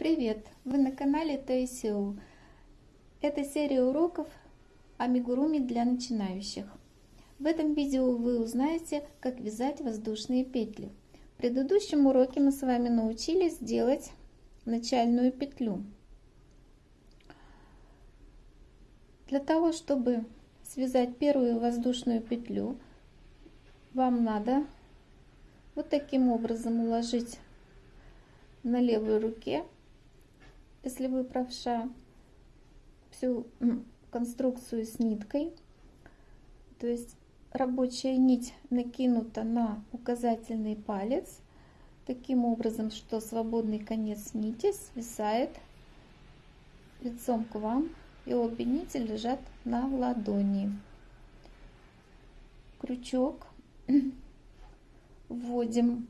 Привет! Вы на канале Тайсиу. Это серия уроков амигуруми для начинающих. В этом видео вы узнаете, как вязать воздушные петли. В предыдущем уроке мы с вами научились делать начальную петлю. Для того, чтобы связать первую воздушную петлю, вам надо вот таким образом уложить на левой руке, если вы правша, всю конструкцию с ниткой. То есть рабочая нить накинута на указательный палец, таким образом, что свободный конец нити свисает лицом к вам, и обе нити лежат на ладони. Крючок вводим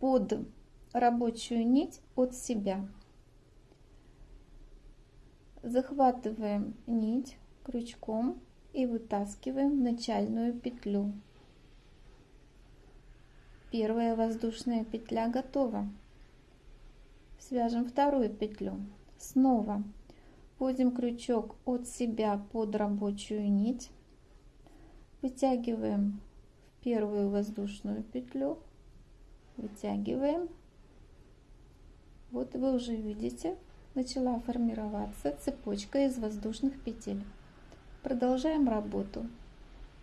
под рабочую нить от себя. Захватываем нить крючком и вытаскиваем начальную петлю. Первая воздушная петля готова. Свяжем вторую петлю. Снова вводим крючок от себя под рабочую нить. Вытягиваем в первую воздушную петлю. Вытягиваем вот вы уже видите, начала формироваться цепочка из воздушных петель. Продолжаем работу.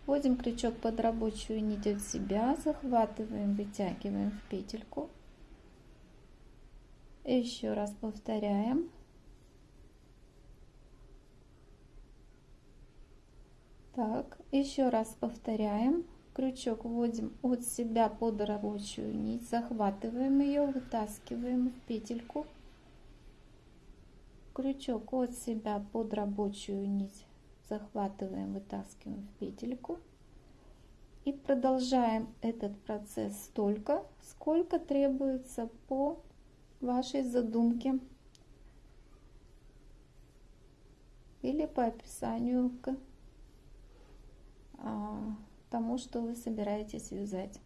Вводим крючок под рабочую нить от себя, захватываем, вытягиваем в петельку. Еще раз повторяем. Так, еще раз повторяем крючок вводим от себя под рабочую нить, захватываем ее, вытаскиваем в петельку. Крючок от себя под рабочую нить, захватываем, вытаскиваем в петельку. И продолжаем этот процесс столько, сколько требуется по вашей задумке или по описанию к а, тому, что вы собираетесь вязать.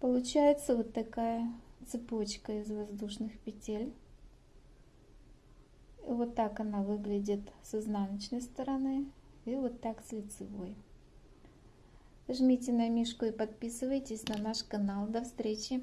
Получается вот такая цепочка из воздушных петель. Вот так она выглядит с изнаночной стороны и вот так с лицевой. Жмите на мишку и подписывайтесь на наш канал. До встречи!